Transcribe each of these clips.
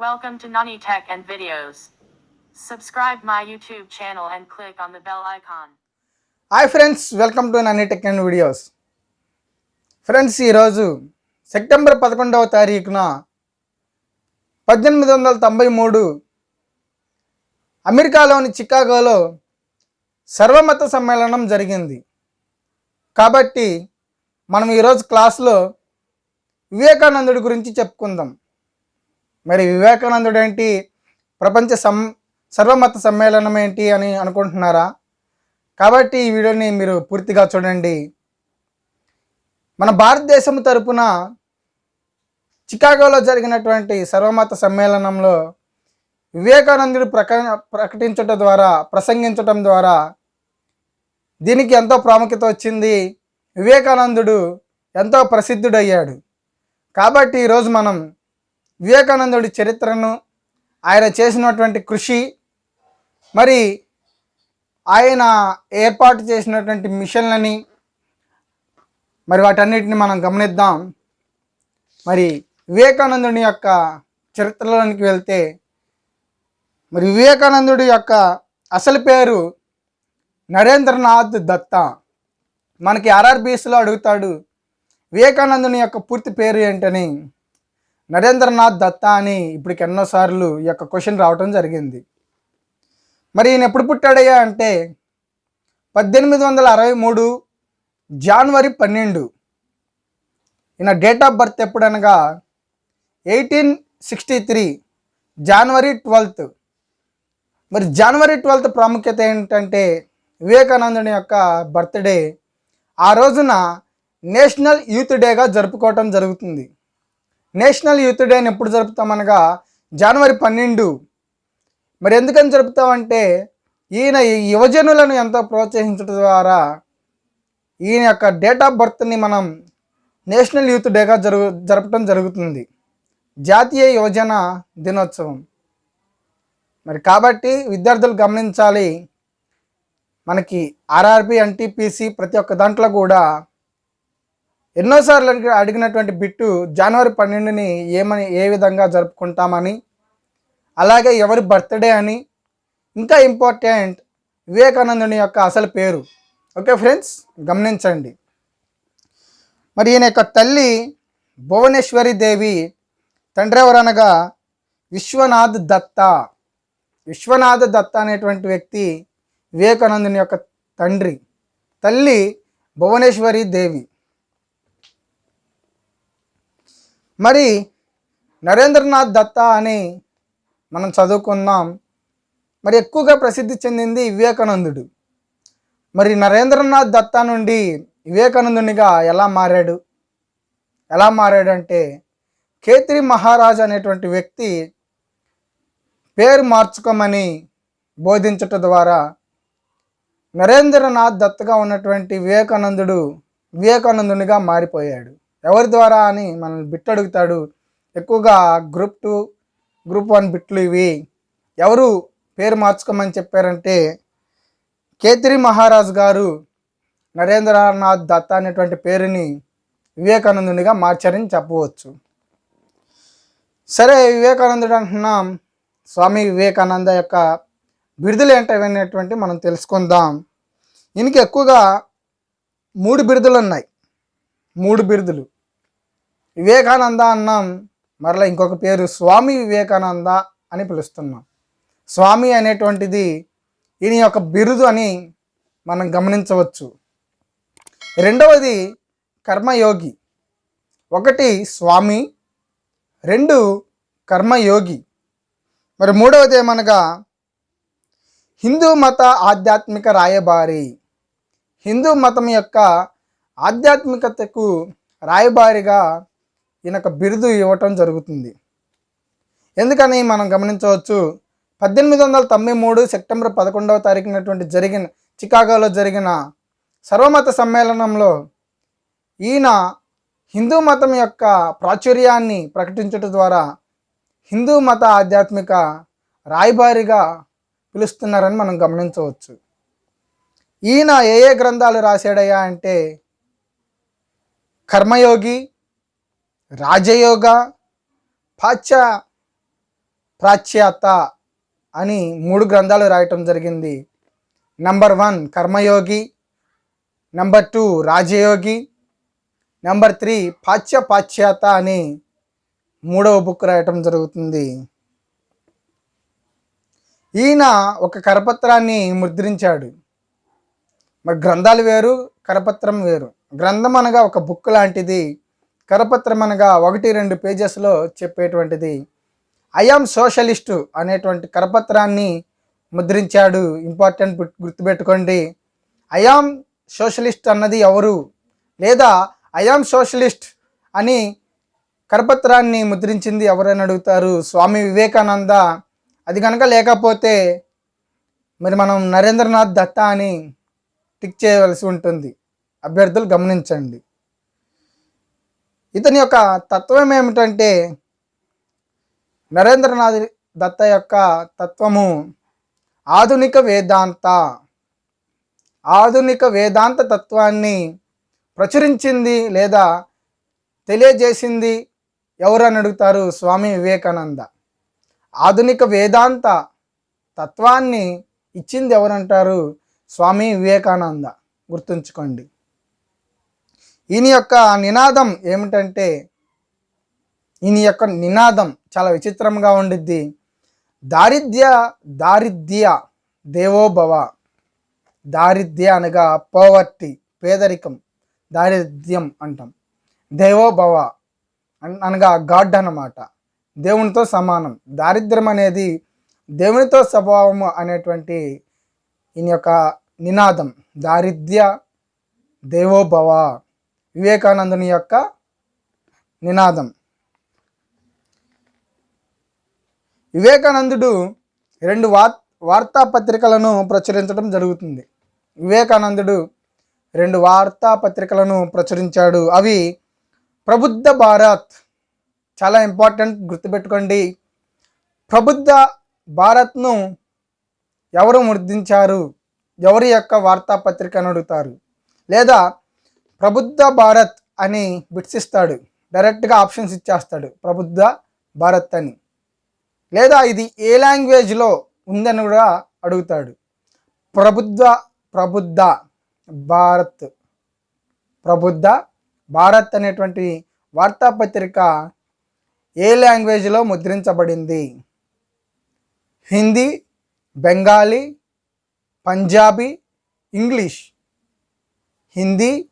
Welcome to Nani Tech and Videos. Subscribe my YouTube channel and click on the bell icon. Hi friends welcome to Nanni tech and videos friends ఈరోజు September పదకొండవ తారీఖున పద్దెనిమిది వందల తొంభై మూడు అమెరికాలోని చికాగోలో సర్వమత సమ్మేళనం జరిగింది కాబట్టి మనం ఈరోజు క్లాస్లో వివేకానందుడి గురించి చెప్పుకుందాం మరి వివేకానందుడు ఏంటి ప్రపంచ సం సర్వమత సమ్మేళనం ఏంటి అని అనుకుంటున్నారా? కాబట్టి ఈ వీడియోని మీరు పూర్తిగా చూడండి. మన భారతదేశం తరపున చికాగోలో జరిగినటువంటి సర్వమత సమ్మేళనంలో వివేకానందుడు ప్రక ప్రకటించటం ద్వారా ప్రసంగించటం ద్వారా దీనికి ఎంతో ప్రాముఖ్యత వచ్చింది. వివేకానందుడు ఎంతో ప్రసిద్ధుడయ్యాడు. కాబట్టి ఈరోజు మనం వివేకానందుడి చరిత్రను ఆయన చేసినటువంటి కృషి మరి ఆయన ఏర్పాటు చేసినటువంటి మిషన్లని మరి వాటన్నిటిని మనం గమనిద్దాం. మరి వివేకానందుని యొక్క చరిత్రలోనికి వెళ్తే మరి వివేకానందుడి యొక్క అసలు పేరు నరేంద్రనాథ్ దత్తా. మనకి ఆర్ఆర్బిఎస్లో అడుగుతాడు వివేకానందుని యొక్క పూర్తి పేరు ఏంటని. నరేంద్రనాథ్ దత్తా అని ఇప్పటికి ఎన్నోసార్లు ఈ యొక్క క్వశ్చన్ రావటం జరిగింది. మరి ఈయన ఎప్పుడు పుట్టాడయ్యా అంటే పద్దెనిమిది వందల అరవై మూడు జనవరి పన్నెండు. ఈయన date of birth ఎప్పుడనగా eighteen sixty three January twelfth. మరి జనవరి ట్వెల్త్ ప్రాముఖ్యత ఏంటంటే వివేకానందుని యొక్క బర్త్డే ఆ రోజున నేషనల్ యూత్ డేగా జరుపుకోవటం జరుగుతుంది. నేషనల్ యూత్ డేని ఎప్పుడు జరుపుతామనగా జనవరి పన్నెండు. మరి ఎందుకని జరుపుతామంటే ఈయన ఈ యువజనులను ఎంతో ప్రోత్సహించడం ద్వారా ఈయన యొక్క డేట్ ఆఫ్ బర్త్ని మనం నేషనల్ యూత్ డేగా జరుగు జరపడం జరుగుతుంది. జాతీయ యువజన దినోత్సవం. మరి కాబట్టి విద్యార్థులు గమనించాలి మనకి ఆర్ఆర్బి ఎన్టీపీసీ ప్రతి ఒక్క దాంట్లో కూడా ఎన్నోసార్లు అడిగి అడిగినటువంటి బిట్టు జనవరి పన్నెండుని ఏమని ఏ విధంగా జరుపుకుంటామని అలాగే ఎవరి బర్త్డే అని ఇంకా ఇంపార్టెంట్ వివేకానందుని యొక్క అసలు పేరు. ఓకే ఫ్రెండ్స్ గమనించండి. మరి ఈయన యొక్క తల్లి భువనేశ్వరి దేవి తండ్రి ఎవరనగా విశ్వనాథ్ దత్త. విశ్వనాథ దత్త అనేటువంటి వ్యక్తి వివేకానందుని యొక్క తండ్రి. తల్లి భువనేశ్వరి దేవి. మరి నరేంద్రనాథ్ దత్తా అని మనం చదువుకుందాం మరి ఎక్కువగా ప్రసిద్ధి చెందింది వివేకానందుడు. మరి నరేంద్రనాథ్ దత్తా నుండి వివేకానందునిగా ఎలా మారాడు? ఎలా మారాడు అంటే మహారాజ్ అనేటువంటి వ్యక్తి పేరు మార్చుకోమని బోధించటం ద్వారా నరేంద్రనాథ్ దత్తగా ఉన్నటువంటి వివేకానందుడు వివేకానందునిగా మారిపోయాడు. ఎవరి ద్వారా అని మనల్ని బిట్ అడుగుతాడు ఎక్కువగా గ్రూప్ టూ గ్రూప్ వన్ బిట్లు ఇవి. ఎవరు పేరు మార్చుకోమని చెప్పారంటే కేత్రి మహారాజ్ గారు నరేంద్రనాథ్ దత్త అనేటువంటి పేరుని వివేకానందునిగా మార్చారని చెప్పవచ్చు. సరే వివేకానందుడు అంటున్నాం. స్వామి వివేకానంద యొక్క బిరుదులు ఏంటనేటువంటి మనం తెలుసుకుందాం. ఈయనకి ఎక్కువగా మూడు బిరుదులు ఉన్నాయి. మూడు బిరుదులు. వివేకానంద అన్నాం మరలా ఇంకొక పేరు స్వామి వివేకానంద అని పిలుస్తున్నాం. స్వామి అనేటువంటిది ఈయన యొక్క బిరుదు అని మనం గమనించవచ్చు. రెండవది కర్మయోగి. ఒకటి స్వామి రెండు కర్మయోగి. మరి మూడవది ఏమనగా హిందూ మత ఆధ్యాత్మిక రాయబారి. హిందూ మతం యొక్క ఆధ్యాత్మికతకు రాయబారిగా ఈయనొక బిరుదు ఇవ్వటం జరుగుతుంది. ఎందుకని మనం గమనించవచ్చు పద్దెనిమిది వందల తొంభై మూడు సెప్టెంబర్ పదకొండవ తారీఖునటువంటి జరిగిన చికాగోలో జరిగిన సర్వమత సమ్మేళనంలో ఈయన హిందూ మతం యొక్క ప్రాచుర్యాన్ని ప్రకటించడం ద్వారా హిందూ మత ఆధ్యాత్మిక రాయబారిగా పిలుస్తున్నారని మనం గమనించవచ్చు. ఈయన ఏ ఏ గ్రంథాలు రాశాడయ్యా అంటే కర్మయోగి రాజయోగ పాశ్చ ప్రాచ్యాత అని మూడు గ్రంథాలు రాయటం జరిగింది. Number one Karmayogi. Number two Rajayogi. Number three పాచ్య పాశ్చాత అని మూడవ బుక్ రాయటం జరుగుతుంది. ఈయన ఒక కరపత్రాన్ని ముద్రించాడు. మరి గ్రంథాలు వేరు కరపత్రం వేరు. గ్రంథం అనగా ఒక బుక్ లాంటిది కరపత్రం అనగా ఒకటి రెండు పేజెస్లో చెప్పేటువంటిది. ఐఆమ్ సోషలిస్టు అనేటువంటి కరపత్రాన్ని ముద్రించాడు. ఇంపార్టెంట్ గుర్తు- గుర్తుపెట్టుకోండి. ఐఆమ్ సోషలిస్ట్ అన్నది ఎవరు? లేదా ఐఆమ్ సోషలిస్ట్ అని కరపత్రాన్ని ముద్రించింది ఎవరని అడుగుతారు? స్వామి వివేకానంద. అది కనుక లేకపోతే మరి మనం నరేంద్రనాథ్ దత్తా అని టిక్ చేయవలసి ఉంటుంది. అభ్యర్థులు గమనించండి. ఇతని యొక్క తత్వం ఏమిటంటే నరేంద్రనాథ్ దత్త యొక్క తత్వము ఆధునిక వేదాంత. ఆధునిక వేదాంత తత్వాన్ని ప్రచురించింది లేదా తెలియజేసింది ఎవరని అడుగుతారు స్వామి వివేకానంద. ఆధునిక వేదాంత తత్వాన్ని ఇచ్చింది ఎవరంటారు స్వామి వివేకానంద? గుర్తుంచుకోండి. ఈయన యొక్క నినాదం ఏమిటంటే ఈయన యొక్క నినాదం చాలా విచిత్రంగా ఉండిద్ది. దారిద్ర్య దారిద్ర్య దేవోభవ. దారిద్ర్య అనగా పోవర్టీ పేదరికం దారిద్ర్యం అంటాం. దేవోభవ అనగా గాడ్ అన్నమాట. దేవునితో సమానం. దారిద్ర్యం అనేది దేవునితో స్వభావము అనేటువంటి ఈయన యొక్క నినాదం. దారిద్ర్య దేవోభవ. వివేకానందుని యొక్క నినాదం. వివేకానందుడు రెండు వార్ వార్తాపత్రికలను ప్రచురించడం జరుగుతుంది. వివేకానందుడు రెండు వార్తాపత్రికలను ప్రచురించాడు. అవి ప్రబుద్ధ భారత్. చాలా ఇంపార్టెంట్ గుర్తుపెట్టుకోండి. ప్రబుద్ధ భారత్ను ఎవరు ముద్రించారు? ఎవరి యొక్క వార్తాపత్రికను అడుగుతారు? లేదా ప్రబుద్ధ భారత్ అని బిట్స్ డైరెక్ట్గా ఆప్షన్స్ ఇచ్చేస్తాడు. ప్రబుద్ధ భారత్ అని. లేదా ఇది ఏ లాంగ్వేజ్లో ఉందని కూడా అడుగుతాడు. ప్రబుద్ధ ప్రబుద్ధ భారత్. ప్రబుద్ధ భారత్ అనేటువంటి వార్తాపత్రిక ఏ లాంగ్వేజ్లో ముద్రించబడింది? హిందీ బెంగాలీ పంజాబీ ఇంగ్లీష్. హిందీ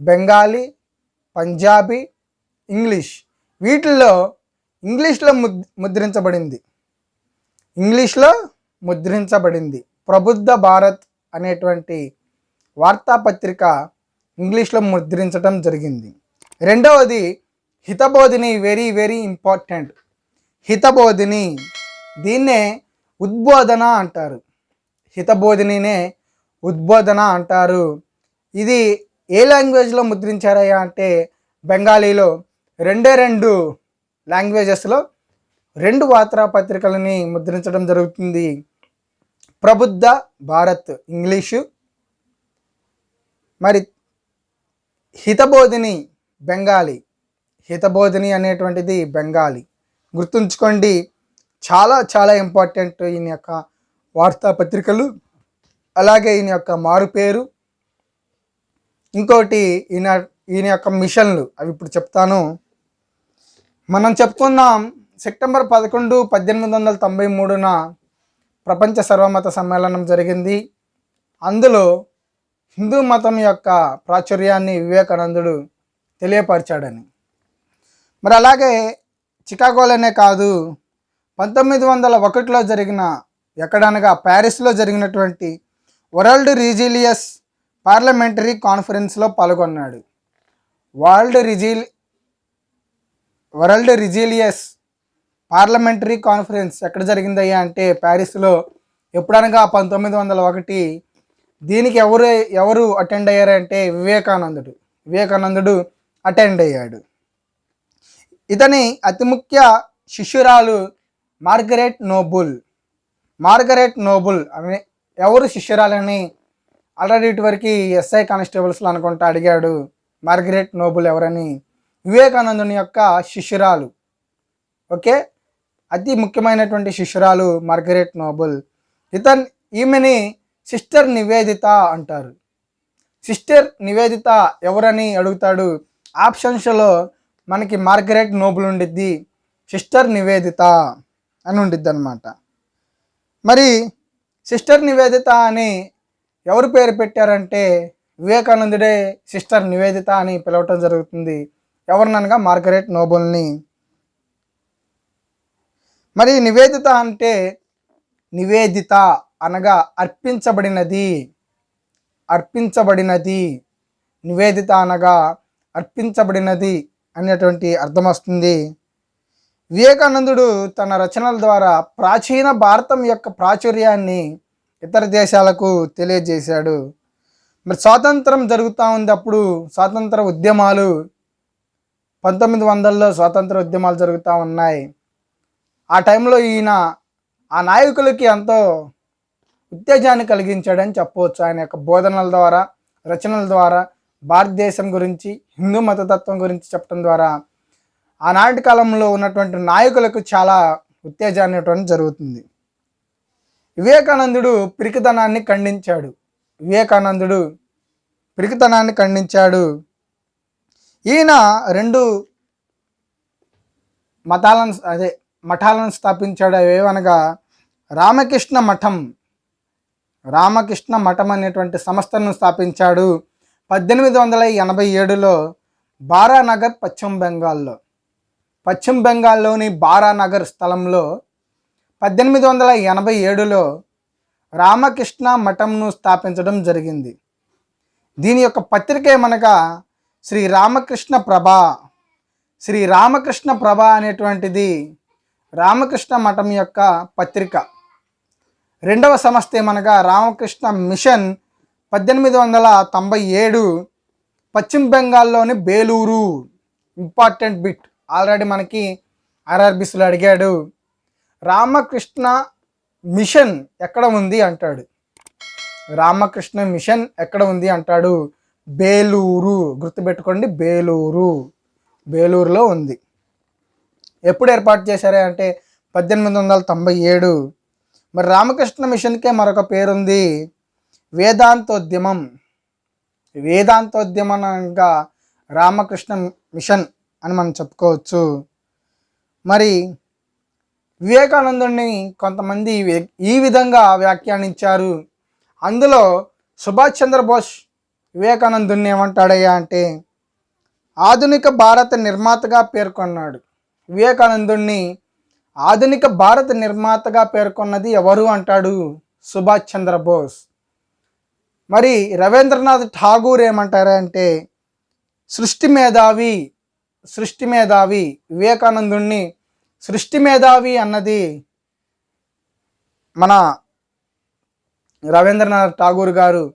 బెంగాలీ పంజాబీ ఇంగ్లీష్. వీటిల్లో ఇంగ్లీష్లో ముద్ ముద్రించబడింది. ఇంగ్లీష్లో ముద్రించబడింది. ప్రబుద్ధ భారత్ అనేటువంటి వార్తాపత్రిక ఇంగ్లీష్లో ముద్రించడం జరిగింది. రెండవది Hitabodhini very very important. Hitabodhini దీన్నే ఉద్బోధన అంటారు. హితబోధినినే ఉద్బోధన అంటారు. ఇది ఏ లాంగ్వేజ్లో ముద్రించారయ్యా అంటే బెంగాలీలో రెండే రెండు లాంగ్వేజెస్లో రెండు వార్తాపత్రికలని ముద్రించడం జరుగుతుంది. ప్రబుద్ధ భారత్ ఇంగ్లీషు. మరి హితబోధిని బెంగాలీ. హితబోధిని అనేటువంటిది బెంగాలీ. గుర్తుంచుకోండి చాలా చాలా ఇంపార్టెంట్ ఈయన యొక్క వార్తాపత్రికలు అలాగే ఈయన యొక్క మారుపేరు ఇంకోటి ఈయన ఈయన యొక్క మిషన్లు అవి ఇప్పుడు చెప్తాను. మనం చెప్పుకుందాం సెప్టెంబర్ పదకొండు పద్దెనిమిది వందల తొంభై మూడున ప్రపంచ సర్వమత సమ్మేళనం జరిగింది. అందులో హిందూ మతం యొక్క ప్రాచుర్యాన్ని వివేకానందుడు తెలియపరిచాడని. మరి అలాగే చికాగోలోనే కాదు పంతొమ్మిది వందల ఒకటిలో జరిగిన ఎక్కడనగా ప్యారిస్లో జరిగినటువంటి వరల్డ్ రీజిలియస్ పార్లమెంటరీ కాన్ఫరెన్స్లో పాల్గొన్నాడు. వరల్డ్ రిజిల్ వరల్డ్ రిజిలియస్ పార్లమెంటరీ కాన్ఫరెన్స్ ఎక్కడ జరిగిందయ్యా అంటే ప్యారిస్లో ఎప్పుడనగా పంతొమ్మిది వందల ఒకటి దీనికి ఎవరు ఎవరు అటెండ్ అయ్యారంటే వివేకానందుడు. వివేకానందుడు అటెండ్ అయ్యాడు. ఇతని అతి ముఖ్య శిష్యురాలు మార్గరెట్ నోబుల్. Margaret Noble. అనే ఎవరు శిష్యురాలని ఆల్రెడీ ఇటువరకు ఎస్ఐ కానిస్టేబుల్స్లో అనుకుంటా అడిగాడు మార్గరెట్ నోబుల్ ఎవరని. వివేకానందుని యొక్క శిష్యురాలు. ఓకే? అతి ముఖ్యమైనటువంటి శిష్యురాలు మార్గరెట్ నోబుల్. ఇతన్ ఈమెని సిస్టర్ నివేదిత అంటారు. సిస్టర్ నివేదిత ఎవరని అడుగుతాడు? ఆప్షన్స్లో మనకి మార్గరెట్ నోబుల్ ఉండిద్ది సిస్టర్ నివేదిత అని ఉండిద్ది అనమాట మరి సిస్టర్ నివేదిత అని ఎవరు పేరు పెట్టారంటే వివేకానందుడే సిస్టర్ నివేదిత అని పిలవటం జరుగుతుంది. ఎవరిననగా మార్గరెట్ నోబుల్ని. మరి నివేదిత అంటే నివేదిత అనగా అర్పించబడినది. అర్పించబడినది. నివేదిత అనగా అర్పించబడినది అనేటువంటి అర్థం వస్తుంది. వివేకానందుడు తన రచనల ద్వారా ప్రాచీన భారతం యొక్క ప్రాచుర్యాన్ని ఇతర దేశాలకు తెలియజేశాడు. మరి స్వాతంత్రం జరుగుతూ ఉంది అప్పుడు స్వాతంత్ర ఉద్యమాలు పంతొమ్మిది వందల్లో స్వాతంత్ర ఉద్యమాలు జరుగుతూ ఉన్నాయి. ఆ టైంలో ఈయన ఆ నాయకులకి ఎంతో ఉత్తేజాన్ని కలిగించాడని చెప్పవచ్చు. ఆయన యొక్క బోధనల ద్వారా రచనల ద్వారా భారతదేశం గురించి హిందూ మతతత్వం గురించి చెప్పడం ద్వారా ఆనాటి కాలంలో ఉన్నటువంటి నాయకులకు చాలా ఉత్తేజాన్ని ఇవ్వడం జరుగుతుంది. వివేకానందుడు పిరికితనాన్ని ఖండించాడు. వివేకానందుడు పిరికితనాన్ని ఖండించాడు. ఈయన రెండు మతాలను అదే మఠాలను స్థాపించాడు. ఏవనగా రామకృష్ణ మఠం. రామకృష్ణ మఠం అనేటువంటి సంస్థను స్థాపించాడు పద్దెనిమిది వందల ఎనభై ఏడులో బారానగర్ పశ్చిమ బెంగాల్లో. పశ్చిమ బెంగాల్లోని బారానగర్ స్థలంలో పద్దెనిమిది వందల ఎనభై ఏడులో రామకృష్ణ మఠంను స్థాపించడం జరిగింది. దీని యొక్క పత్రిక ఏమనగా శ్రీ రామకృష్ణ ప్రభ. శ్రీ రామకృష్ణ ప్రభ అనేటువంటిది రామకృష్ణ మఠం యొక్క పత్రిక. రెండవ సంస్థ ఏమనగా రామకృష్ణ మిషన్ పద్దెనిమిది వందల తొంభై ఏడు పశ్చిమ బెంగాల్లోని బేలూరు. Important bit. ఆల్రెడీ మనకి ఆర్ఆర్బిస్లో అడిగాడు. రామకృష్ణ మిషన్ ఎక్కడ ఉంది అంటాడు. రామకృష్ణ మిషన్ ఎక్కడ ఉంది అంటాడు. బేలూరు గుర్తుపెట్టుకోండి బేలూరు. బేలూరులో ఉంది. ఎప్పుడు ఏర్పాటు చేశారే అంటే పద్దెనిమిది వందల తొంభై ఏడు. మరి రామకృష్ణ మిషన్కే మరొక పేరుంది. వేదాంతోద్యమం. వేదాంతోద్యమంగా రామకృష్ణ మిషన్ అని మనం చెప్పుకోవచ్చు. మరి వివేకానందుడిని కొంతమంది ఈ విధంగా వ్యాఖ్యానించారు. అందులో సుభాష్ చంద్రబోస్ వివేకానందుడిని ఏమంటాడయ్యా అంటే ఆధునిక భారత నిర్మాతగా పేర్కొన్నాడు. వివేకానందుడిని ఆధునిక భారత నిర్మాతగా పేర్కొన్నది ఎవరు అంటాడు సుభాష్ చంద్రబోస్. మరి రవీంద్రనాథ్ ఠాగూర్ ఏమంటారంటే సృష్టి మేధావి సృష్టి మేధావి వివేకానందుణ్ణి సృష్టి మేధావి అన్నది మన రవీంద్రనాథ్ ఠాగూర్ గారు.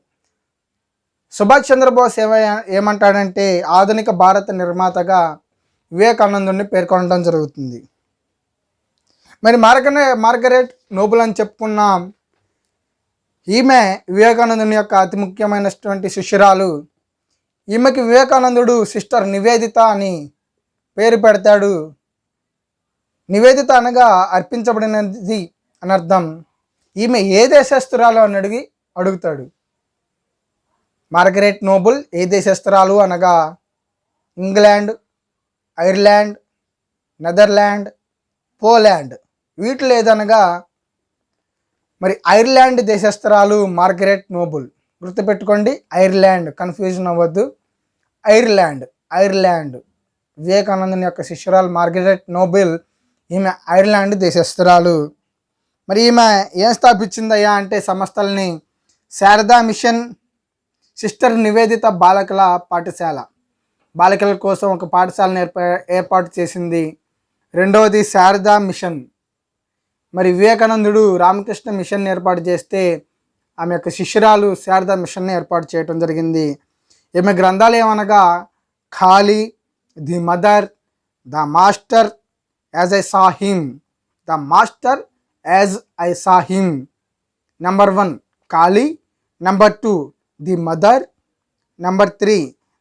సుభాష్ చంద్రబోస్ ఏమై ఏమంటాడంటే ఆధునిక భారత నిర్మాతగా వివేకానందుని పేర్కొనడం జరుగుతుంది. మరి మార్గనే మార్గరెట్ నోబుల్ అని చెప్పుకున్నాం. ఈమె వివేకానందుని యొక్క అతి ముఖ్యమైనటువంటి శిష్యురాలు. ఈమెకి వివేకానందుడు సిస్టర్ నివేదిత అని పేరు పెడతాడు. నివేదిత అనగా అర్పించబడినది అని అర్థం. ఈమె ఏ దేశస్తురాలు అని అడిగి అడుగుతాడు. మార్గరెట్ నోబుల్ ఏ దేశస్తురాలు అనగా ఇంగ్లాండ్ ఐర్లాండ్ నెదర్లాండ్ పోలాండ్. వీటిలో ఏదనగా మరి ఐర్లాండ్ దేశస్తురాలు మార్గరెట్ నోబుల్. గుర్తుపెట్టుకోండి ఐర్లాండ్. కన్ఫ్యూజన్ అవ్వద్దు. Ireland Ireland. వివేకానందని యొక్క శిష్యురాలు మార్గరెట్ నోబెల్ ఈమె ఐర్లాండ్ దేశస్థురాలు. మరి ఈమె ఏం స్థాపించిందయ్యా అంటే సంస్థల్ని శారదా మిషన్ సిస్టర్ నివేదిత బాలకుల పాఠశాల. బాలికల కోసం ఒక పాఠశాలను ఏర్పా ఏర్పాటు చేసింది రెండవది శారదా మిషన్. మరి వివేకానందుడు రామకృష్ణ మిషన్ ఏర్పాటు చేస్తే ఆమె యొక్క శిష్యురాలు శారదా మిషన్ని ఏర్పాటు చేయడం జరిగింది. ఈమె గ్రంథాలు ఏమనగా Kali the mother the master as I saw him the master as I saw him number one Kali number two the mother number three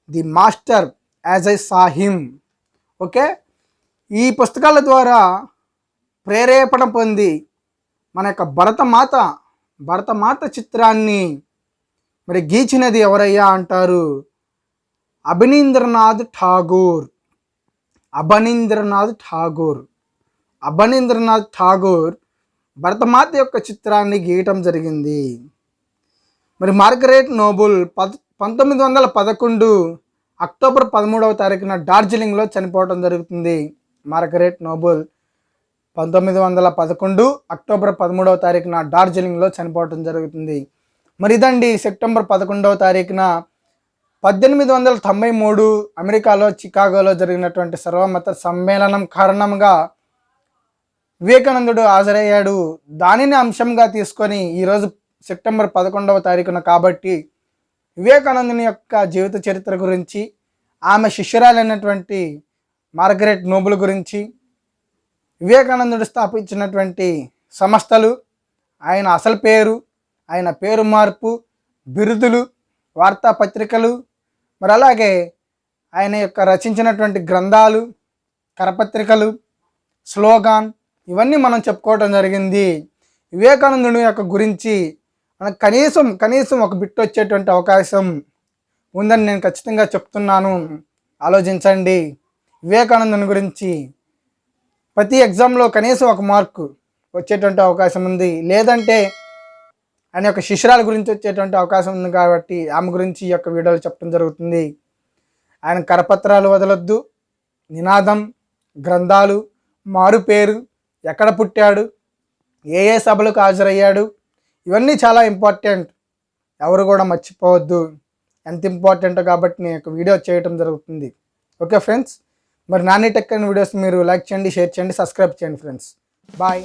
the master as I saw him okay ఈ పుస్తకాల ద్వారా ప్రేరేపణ పొంది మన యొక్క భరతమాత భరతమాత చిత్రాన్ని మరి గీచినది ఎవరయ్యా అంటారు? అభినీంద్రనాథ్ ఠాగూర్. అభనీంద్రనాథ్ ఠాగూర్. అభనీంద్రనాథ్ ఠాగూర్ భరతమాత యొక్క చిత్రాన్ని గీయటం జరిగింది. మరి మార్గరేట్ నోబుల్ పద్ పంతొమ్మిది వందల పదకొండు అక్టోబర్ పదమూడవ తారీఖున డార్జిలింగ్లో చనిపోవడం జరుగుతుంది. మార్గరేట్ నోబుల్ పంతొమ్మిది వందల పదకొండు అక్టోబర్ పదమూడవ తారీఖున డార్జిలింగ్లో చనిపోవడం జరుగుతుంది. మరి ఇదండి సెప్టెంబర్ పదకొండవ తారీఖున పద్దెనిమిది వందల తొంభై మూడు అమెరికాలో చికాగోలో జరిగినటువంటి సర్వమత సమ్మేళనం కారణంగా వివేకానందుడు హాజరయ్యాడు. దానిని అంశంగా తీసుకొని ఈరోజు సెప్టెంబర్ పదకొండవ తారీఖున కాబట్టి వివేకానందుని యొక్క జీవిత చరిత్ర గురించి ఆమె శిష్యురాలైనటువంటి మార్గరెట్ నోబుల్ గురించి వివేకానందుడు స్థాపించినటువంటి సంస్థలు ఆయన అసలు పేరు ఆయన పేరు మార్పు బిరుదులు వార్తాపత్రికలు మరి అలాగే ఆయన యొక్క రచించినటువంటి గ్రంథాలు కరపత్రికలు స్లోగాన్ ఇవన్నీ మనం చెప్పుకోవటం జరిగింది. వివేకానందుని యొక్క గురించి మనకు కనీసం కనీసం ఒక బిట్ వచ్చేటువంటి అవకాశం ఉందని నేను ఖచ్చితంగా చెప్తున్నాను. ఆలోచించండి. వివేకానందుని గురించి ప్రతి ఎగ్జామ్లో కనీసం ఒక మార్కు వచ్చేటువంటి అవకాశం ఉంది. లేదంటే ఆయన యొక్క శిష్యురాల గురించి వచ్చేటువంటి అవకాశం ఉంది కాబట్టి ఆమె గురించి ఈ యొక్క వీడియోలు చెప్పడం జరుగుతుంది. ఆయన కరపత్రాలు వదలొద్దు. నినాదం గ్రంథాలు మారుపేరు ఎక్కడ పుట్టాడు ఏ ఏ సభలకు హాజరయ్యాడు ఇవన్నీ చాలా ఇంపార్టెంట్ ఎవరు కూడా మర్చిపోవద్దు. ఎంత ఇంపార్టెంట్ కాబట్టి నేను ఒక వీడియో చేయటం జరుగుతుంది. ఓకే ఫ్రెండ్స్ మరి నాని టెక్ అండ్ వీడియోస్ మీరు లైక్ చేయండి షేర్ చేయండి సబ్స్క్రైబ్ చేయండి ఫ్రెండ్స్ బాయ్